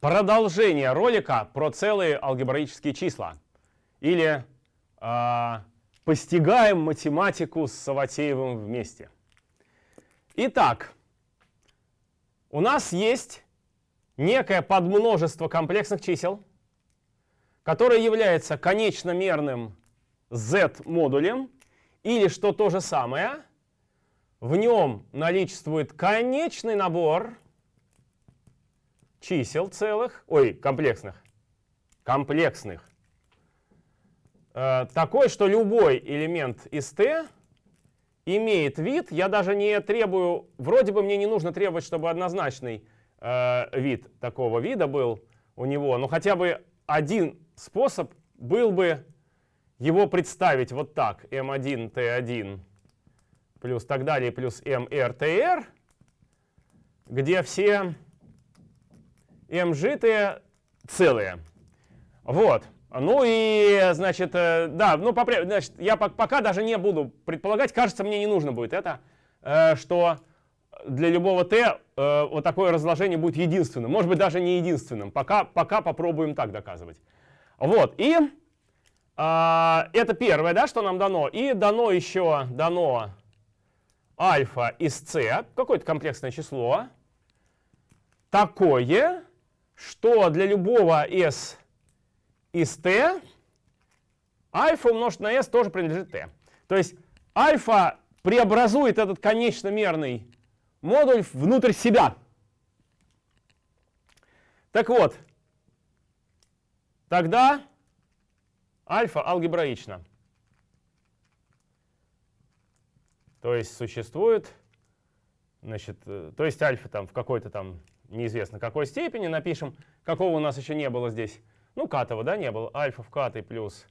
продолжение ролика про целые алгебраические числа. Или э, постигаем математику с Саватеевым вместе. Итак, у нас есть некое подмножество комплексных чисел, которое является конечномерным z-модулем, или, что то же самое, в нем наличествует конечный набор чисел целых, ой, комплексных, комплексных, э, такой, что любой элемент из t имеет вид, я даже не требую, вроде бы мне не нужно требовать, чтобы однозначный э, вид такого вида был у него, но хотя бы один способ был бы его представить вот так, m1, t1 плюс так далее, плюс mr, tr, где все mжитые целые. Вот. Ну и, значит, э, да, ну, значит, я пока даже не буду предполагать, кажется, мне не нужно будет это, э, что для любого t э, вот такое разложение будет единственным. Может быть, даже не единственным. Пока, пока попробуем так доказывать. Вот, и а, это первое, да, что нам дано. И дано еще, дано альфа из c, какое-то комплексное число, такое, что для любого s из t альфа умножить на s тоже принадлежит t. То есть альфа преобразует этот конечномерный модуль внутрь себя. Так вот, тогда альфа алгебраична. То есть существует, значит, э, то есть альфа там в какой-то там неизвестно какой степени, напишем, какого у нас еще не было здесь, ну, катова, да, не было, альфа в катой плюс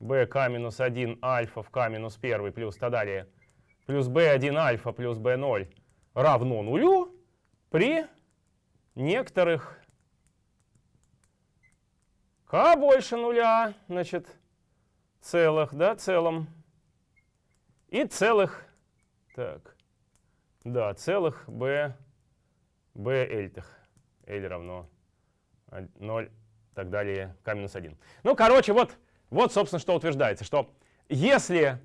bk минус 1 альфа в k минус 1 плюс так далее, плюс b1 альфа плюс b0 равно нулю при некоторых. K больше нуля, значит, целых, да, целом, и целых, так, да, целых b, b эльтых, l равно 0, так далее, k минус 1. Ну, короче, вот, вот, собственно, что утверждается, что если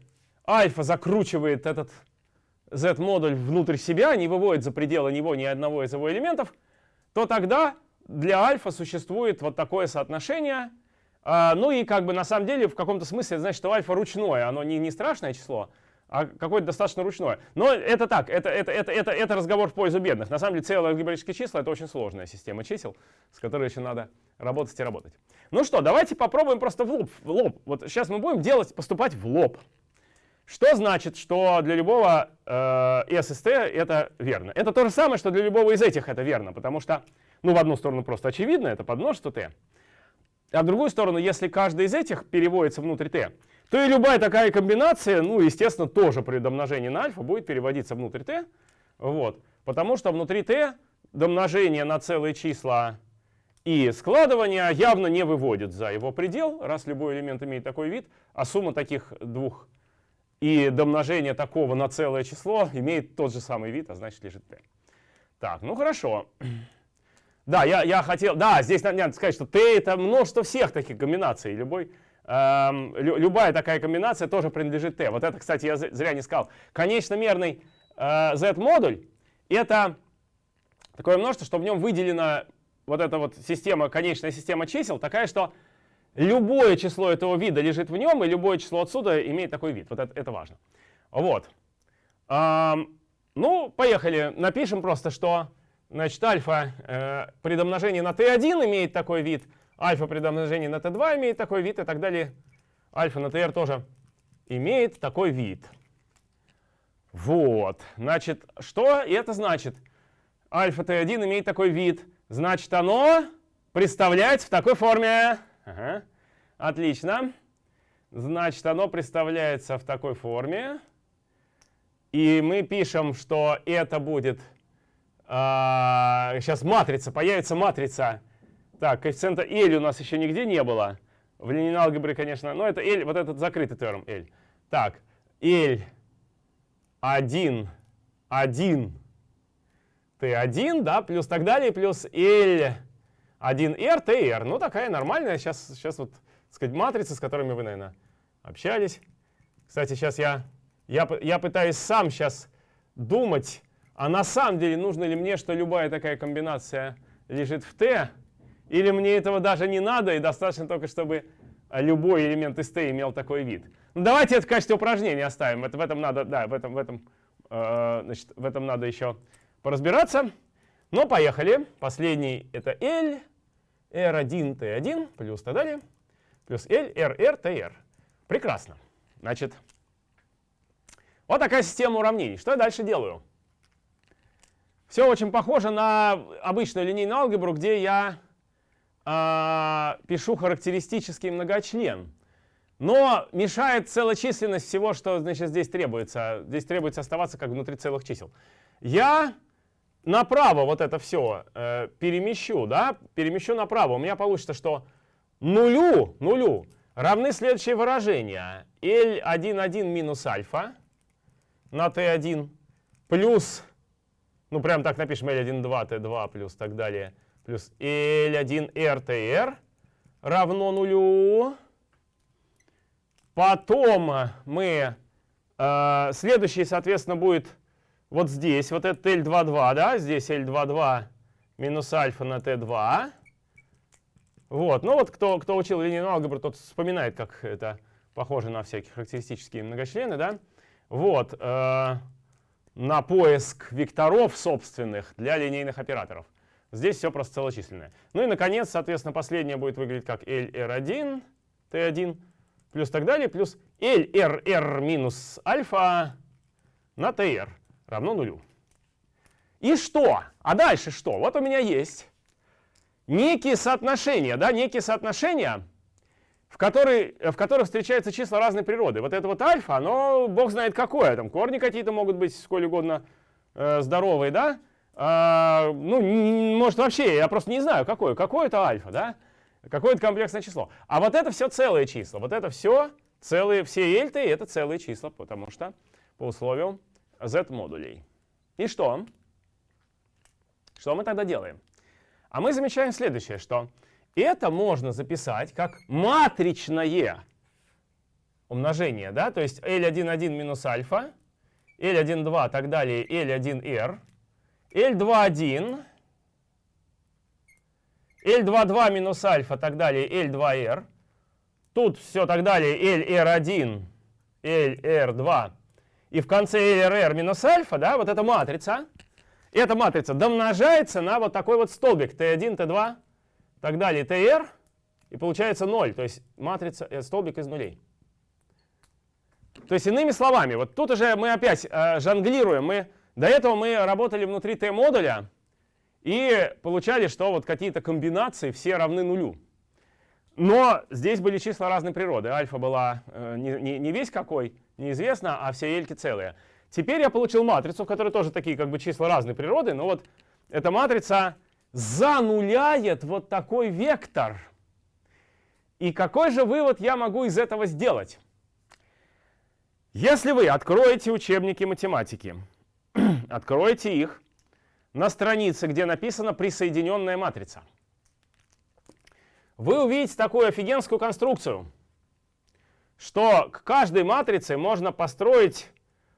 альфа закручивает этот z-модуль внутрь себя, не выводит за пределы него ни одного из его элементов, то тогда для альфа существует вот такое соотношение. А, ну и как бы на самом деле в каком-то смысле значит, что альфа ручное, оно не, не страшное число, а какое-то достаточно ручное. Но это так, это, это, это, это, это разговор в пользу бедных. На самом деле целые алгебраические числа — это очень сложная система чисел, с которой еще надо работать и работать. Ну что, давайте попробуем просто в лоб. В лоб. Вот сейчас мы будем делать, поступать в лоб. Что значит, что для любого э, SST это верно? Это то же самое, что для любого из этих это верно, потому что, ну, в одну сторону просто очевидно, это подмножество t, а в другую сторону, если каждый из этих переводится внутрь t, то и любая такая комбинация, ну, естественно, тоже при домножении на альфа будет переводиться внутрь t, вот, потому что внутри t домножение на целые числа и складывание явно не выводит за его предел, раз любой элемент имеет такой вид, а сумма таких двух и домножение такого на целое число имеет тот же самый вид, а значит лежит t. Так, ну хорошо. Да, я, я хотел, да, здесь надо, сказать, что t это множество всех таких комбинаций. Любой, лю, любая такая комбинация тоже принадлежит t. Вот это, кстати, я зря не сказал. Конечномерный э, z-модуль это такое множество, что в нем выделена вот эта вот система, конечная система чисел, такая, что любое число этого вида лежит в нем, и любое число отсюда имеет такой вид. Вот это, это важно. Вот. Эм, ну, поехали. Напишем просто, что значит, альфа э, при домножении на t1 имеет такой вид, альфа при домножении на t2 имеет такой вид и так далее. Альфа на tr тоже имеет такой вид. Вот. Значит, что это значит? Альфа t1 имеет такой вид. Значит, оно представляется в такой форме. Ага. Отлично. Значит, оно представляется в такой форме. И мы пишем, что это будет... А, сейчас матрица, появится матрица. Так, коэффициента L у нас еще нигде не было. В линейной алгебре, конечно, но это L, вот этот закрытый терм L. Так, L 1, 1, T1, да, плюс так далее, плюс L 1R, TR. Ну, такая нормальная сейчас, сейчас вот, так сказать, матрица, с которыми вы, наверное, общались. Кстати, сейчас я, я, я пытаюсь сам сейчас думать, а на самом деле нужно ли мне, что любая такая комбинация лежит в T, или мне этого даже не надо, и достаточно только, чтобы любой элемент из T имел такой вид. Ну, давайте это в качестве упражнения оставим. Это, в этом надо, да, в этом, в этом, э, значит, в этом надо еще поразбираться. Но поехали. Последний это L, R1, T1, плюс так далее, плюс L, R, R, TR. Прекрасно. Значит, вот такая система уравнений. Что я дальше делаю? Все очень похоже на обычную линейную алгебру, где я э, пишу характеристический многочлен. Но мешает целочисленность всего, что значит, здесь требуется. Здесь требуется оставаться как внутри целых чисел. Я направо вот это все э, перемещу, да, перемещу направо. У меня получится, что нулю, нулю равны следующие выражения. L11 минус альфа на t1 плюс, ну прям так напишем L12, t2 плюс так далее, плюс L1 RTR равно нулю. Потом мы, э, следующий, соответственно, будет вот здесь, вот это L22, да, здесь L22 минус альфа на T2. Вот, ну вот кто, кто учил линейную алгебру, тот вспоминает, как это похоже на всякие характеристические многочлены, да. Вот, э, на поиск векторов собственных для линейных операторов. Здесь все просто целочисленное. Ну и, наконец, соответственно, последнее будет выглядеть как LR1, T1, плюс так далее, плюс LRR минус альфа на TR равно нулю. И что? А дальше что? Вот у меня есть некие соотношения, да, некие соотношения, в, которые, в которых встречаются числа разной природы. Вот это вот альфа, оно бог знает какое, там корни какие-то могут быть сколь угодно э, здоровые, да? А, ну, может вообще, я просто не знаю, какое. Какое это альфа, да? Какое это комплексное число. А вот это все целые числа. Вот это все целые, все эльты это целые числа, потому что по условию z-модулей. И что? Что мы тогда делаем? А мы замечаем следующее, что это можно записать как матричное умножение, да, то есть L11 минус альфа, L12 так далее, L1R, L21, L22 минус альфа так далее, L2R, тут все так далее, LR1, LR2, и в конце LRR минус альфа, да, вот эта матрица, эта матрица домножается на вот такой вот столбик T1, T2, так далее, TR, и получается 0, то есть матрица, э, столбик из нулей. То есть иными словами, вот тут уже мы опять э, жонглируем. Мы, до этого мы работали внутри T-модуля и получали, что вот какие-то комбинации все равны нулю. Но здесь были числа разной природы. Альфа была э, не, не, весь какой, неизвестно, а все эльки целые. Теперь я получил матрицу, в которой тоже такие как бы числа разной природы, но вот эта матрица зануляет вот такой вектор. И какой же вывод я могу из этого сделать? Если вы откроете учебники математики, откроете их на странице, где написано «присоединенная матрица», вы увидите такую офигенскую конструкцию, что к каждой матрице можно построить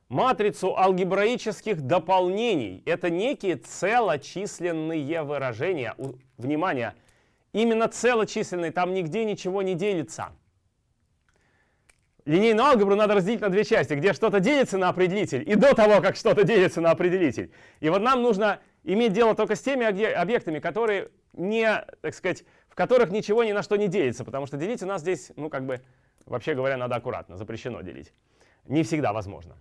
матрицу алгебраических дополнений. Это некие целочисленные выражения. Внимание, именно целочисленные, там нигде ничего не делится. Линейную алгебру надо разделить на две части, где что-то делится на определитель, и до того, как что-то делится на определитель. И вот нам нужно иметь дело только с теми объектами, которые не, так сказать, в которых ничего ни на что не делится, потому что делить у нас здесь, ну, как бы, вообще говоря, надо аккуратно, запрещено делить. Не всегда возможно.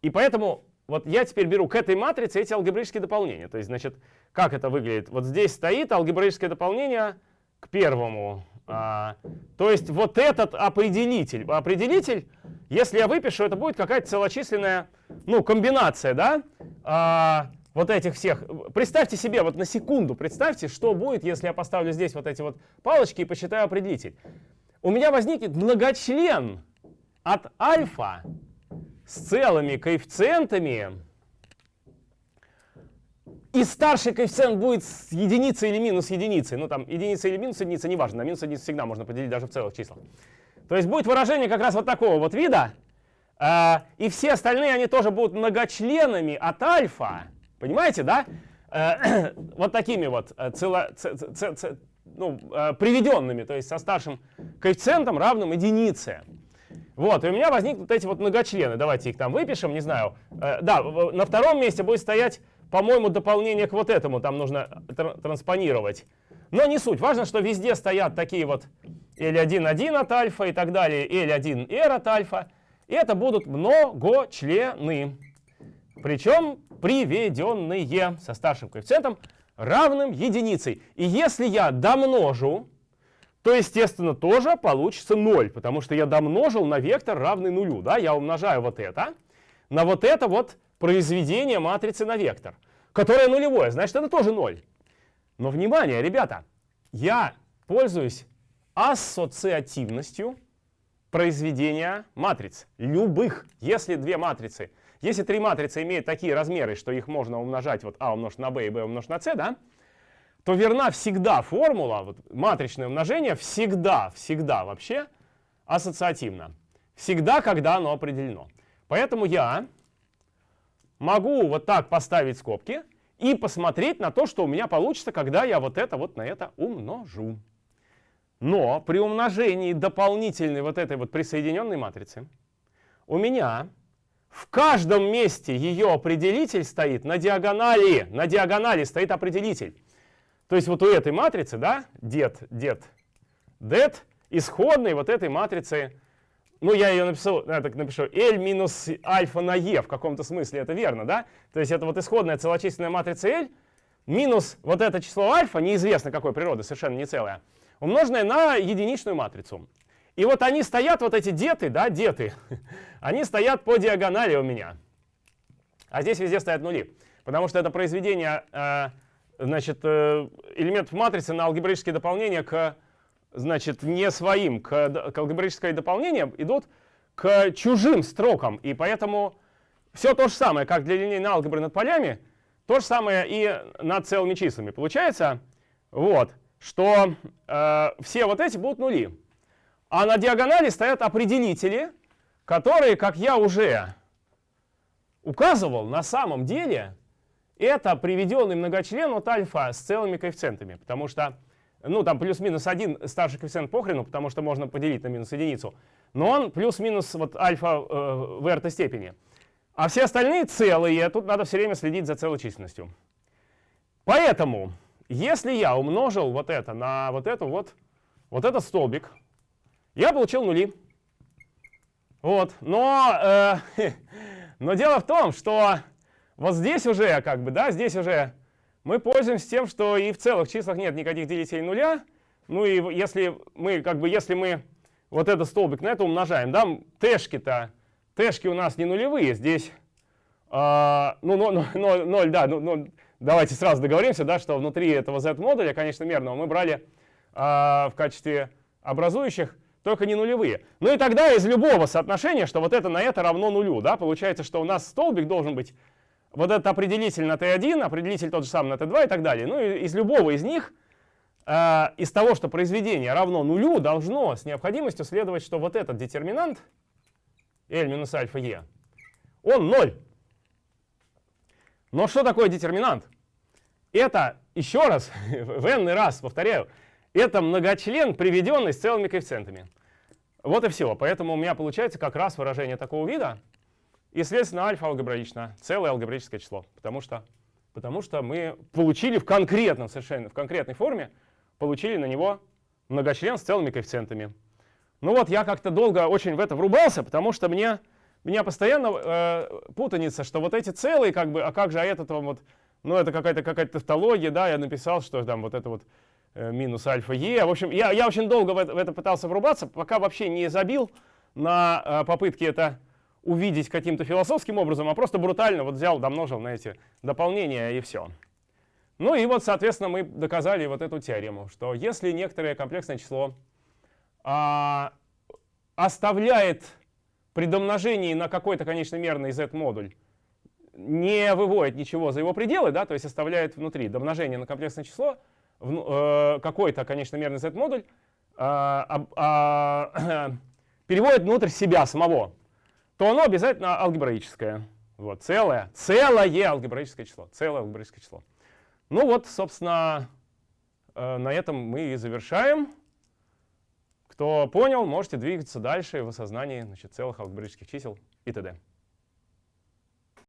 И поэтому вот я теперь беру к этой матрице эти алгебраические дополнения. То есть, значит, как это выглядит? Вот здесь стоит алгебраическое дополнение к первому. А, то есть вот этот определитель. Определитель, если я выпишу, это будет какая-то целочисленная ну, комбинация, да? А, вот этих всех. Представьте себе, вот на секунду, представьте, что будет, если я поставлю здесь вот эти вот палочки и посчитаю определитель. У меня возникнет многочлен от альфа с целыми коэффициентами и старший коэффициент будет с единицей или минус единицей. Ну там единица или минус единица, неважно, на минус единицу всегда можно поделить даже в целых числах. То есть будет выражение как раз вот такого вот вида, э, и все остальные они тоже будут многочленами от альфа, понимаете, да? Э, вот такими вот э, цело, ц, ц, ц, ну, приведенными, то есть со старшим коэффициентом равным единице. Вот, и у меня возникнут эти вот многочлены. Давайте их там выпишем, не знаю. Да, на втором месте будет стоять, по-моему, дополнение к вот этому. Там нужно тр транспонировать. Но не суть. Важно, что везде стоят такие вот L1,1 от альфа и так далее, L1R от альфа. И это будут многочлены. Причем приведенные со старшим коэффициентом равным единицей. И если я домножу, то, естественно, тоже получится 0, потому что я домножил на вектор равный нулю. Да? Я умножаю вот это на вот это вот произведение матрицы на вектор, которое нулевое, значит, это тоже 0. Но, внимание, ребята, я пользуюсь ассоциативностью произведения матриц, любых, если две матрицы если три матрицы имеют такие размеры, что их можно умножать, вот А умножить на b и b умножить на c, да, то верна всегда формула, вот, матричное умножение всегда, всегда вообще ассоциативно. Всегда, когда оно определено. Поэтому я могу вот так поставить скобки и посмотреть на то, что у меня получится, когда я вот это вот на это умножу. Но при умножении дополнительной вот этой вот присоединенной матрицы у меня в каждом месте ее определитель стоит на диагонали. На диагонали стоит определитель. То есть вот у этой матрицы, да, дед, дед, дед, исходной вот этой матрицы, ну я ее написал, я так напишу, L минус альфа на E в каком-то смысле, это верно, да? То есть это вот исходная целочисленная матрица L минус вот это число альфа, неизвестно какой природы, совершенно не целое, умноженное на единичную матрицу. И вот они стоят, вот эти деты, да, деты, они стоят по диагонали у меня. А здесь везде стоят нули. Потому что это произведение э, значит, э, элементов матрицы на алгебраические дополнения к, значит, не своим, к, к алгебраическое дополнение идут к чужим строкам. И поэтому все то же самое, как для линейной алгебры над полями, то же самое и над целыми числами. Получается, вот, что э, все вот эти будут нули. А на диагонали стоят определители, которые, как я уже указывал, на самом деле это приведенный многочлен от альфа с целыми коэффициентами. Потому что, ну, там плюс-минус один старший коэффициент похрену, потому что можно поделить на минус единицу. Но он плюс-минус вот альфа э, в r степени. А все остальные целые, тут надо все время следить за целочисленностью. Поэтому, если я умножил вот это на вот эту вот, вот этот столбик, я получил нули. Вот. Но, э, но дело в том, что вот здесь уже, как бы, да, здесь уже мы пользуемся тем, что и в целых числах нет никаких делителей нуля. Ну и если мы, как бы, если мы вот этот столбик на это умножаем, да, тэшки-то, тэшки у нас не нулевые, здесь, э, ну, 0, 0, 0 да, ну, ну, давайте сразу договоримся, да, что внутри этого z-модуля, конечно, мерного, мы брали э, в качестве образующих только не нулевые. Ну и тогда из любого соотношения, что вот это на это равно нулю, да, получается, что у нас столбик должен быть вот этот определитель на t1, определитель тот же самый на t2 и так далее. Ну из любого из них, э, из того, что произведение равно нулю, должно с необходимостью следовать, что вот этот детерминант, L минус альфа e, он 0. Но что такое детерминант? Это, еще раз, в n раз повторяю, это многочлен, приведенный с целыми коэффициентами. Вот и все. Поэтому у меня получается как раз выражение такого вида. И, следственно, альфа алгебраично, целое алгебраическое число. Потому что, потому что мы получили в конкретном, совершенно в конкретной форме, получили на него многочлен с целыми коэффициентами. Ну вот, я как-то долго очень в это врубался, потому что мне, меня постоянно э, путаница, что вот эти целые, как бы, а как же, а этот вот, ну это какая-то какая-то тавтология, да, я написал, что там вот это вот Э, минус альфа е. В общем, я, я очень долго в это, в это пытался врубаться, пока вообще не забил на э, попытки это увидеть каким-то философским образом, а просто брутально вот взял, домножил на эти дополнения и все. Ну и вот, соответственно, мы доказали вот эту теорему, что если некоторое комплексное число а, оставляет при домножении на какой-то конечной мерный z-модуль не выводит ничего за его пределы, да, то есть оставляет внутри домножение на комплексное число, э, какой-то, конечно, мерный z-модуль, а, а, переводит внутрь себя самого, то оно обязательно алгебраическое. Вот, целое, целое алгебраическое число. Целое алгебраическое число. Ну вот, собственно, э, на этом мы и завершаем. Кто понял, можете двигаться дальше в осознании значит, целых алгебраических чисел и т.д.